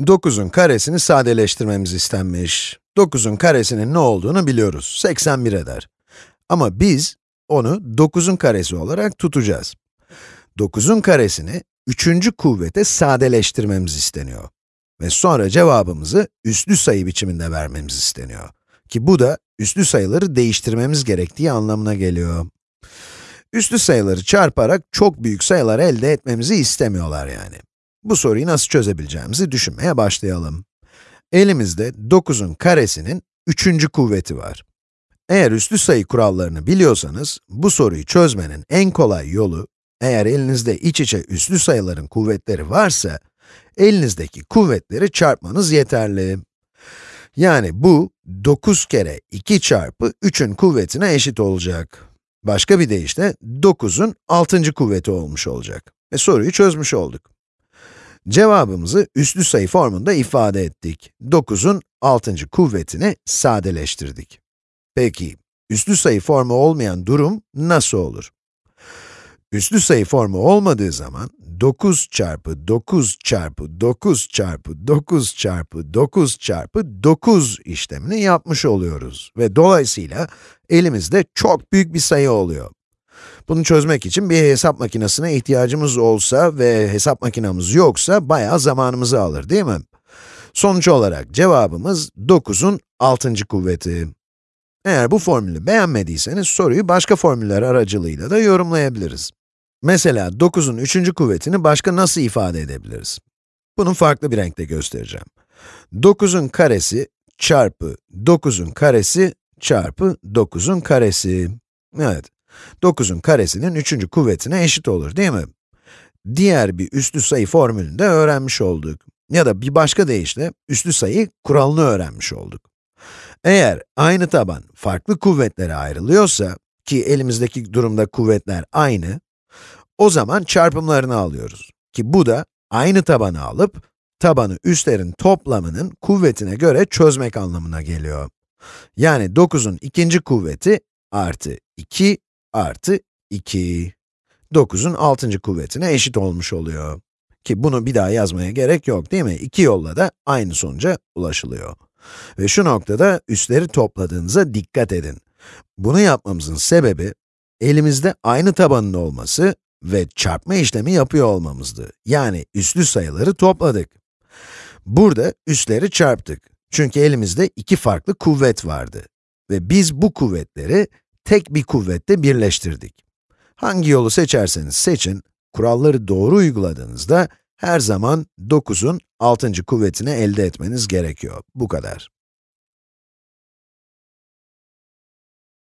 9'un karesini sadeleştirmemiz istenmiş. 9'un karesinin ne olduğunu biliyoruz, 81 eder. Ama biz onu 9'un karesi olarak tutacağız. 9'un karesini 3. kuvvete sadeleştirmemiz isteniyor. Ve sonra cevabımızı üslü sayı biçiminde vermemiz isteniyor. Ki bu da üslü sayıları değiştirmemiz gerektiği anlamına geliyor. Üslü sayıları çarparak çok büyük sayılar elde etmemizi istemiyorlar yani. Bu soruyu nasıl çözebileceğimizi düşünmeye başlayalım. Elimizde 9'un karesinin 3. kuvveti var. Eğer üslü sayı kurallarını biliyorsanız, bu soruyu çözmenin en kolay yolu, eğer elinizde iç içe üslü sayıların kuvvetleri varsa, elinizdeki kuvvetleri çarpmanız yeterli. Yani bu, 9 kere 2 çarpı 3'ün kuvvetine eşit olacak. Başka bir deyişle, 9'un 6. kuvveti olmuş olacak. Ve soruyu çözmüş olduk. Cevabımızı üslü sayı formunda ifade ettik. 9'un 6. kuvvetini sadeleştirdik. Peki, üslü sayı formu olmayan durum nasıl olur? Üslü sayı formu olmadığı zaman 9 çarpı 9 çarpı 9 çarpı 9 çarpı 9 çarpı 9 işlemini yapmış oluyoruz. Ve dolayısıyla elimizde çok büyük bir sayı oluyor. Bunu çözmek için bir hesap makinesine ihtiyacımız olsa ve hesap makinamız yoksa bayağı zamanımızı alır değil mi? Sonuç olarak cevabımız 9'un 6. kuvveti. Eğer bu formülü beğenmediyseniz soruyu başka formüller aracılığıyla da yorumlayabiliriz. Mesela 9'un 3. kuvvetini başka nasıl ifade edebiliriz? Bunu farklı bir renkte göstereceğim. 9'un karesi çarpı 9'un karesi çarpı 9'un karesi. Evet, 9'un karesinin 3. kuvvetine eşit olur değil mi? Diğer bir üslü sayı formülünü de öğrenmiş olduk. Ya da bir başka deyişle, üslü sayı kuralını öğrenmiş olduk. Eğer aynı taban farklı kuvvetlere ayrılıyorsa, ki elimizdeki durumda kuvvetler aynı, o zaman çarpımlarını alıyoruz. Ki bu da aynı tabanı alıp, tabanı üstlerin toplamının kuvvetine göre çözmek anlamına geliyor. Yani 9'un ikinci kuvveti artı 2 artı 2. 9'un 6. kuvvetine eşit olmuş oluyor. Ki bunu bir daha yazmaya gerek yok değil mi? İki yolla da aynı sonuca ulaşılıyor. Ve şu noktada üstleri topladığınıza dikkat edin. Bunu yapmamızın sebebi, elimizde aynı tabanın olması ve çarpma işlemi yapıyor olmamızdı. Yani üslü sayıları topladık. Burada üsleri çarptık. Çünkü elimizde iki farklı kuvvet vardı. Ve biz bu kuvvetleri tek bir kuvvette birleştirdik. Hangi yolu seçerseniz seçin, kuralları doğru uyguladığınızda her zaman 9'un 6. kuvvetini elde etmeniz gerekiyor. Bu kadar.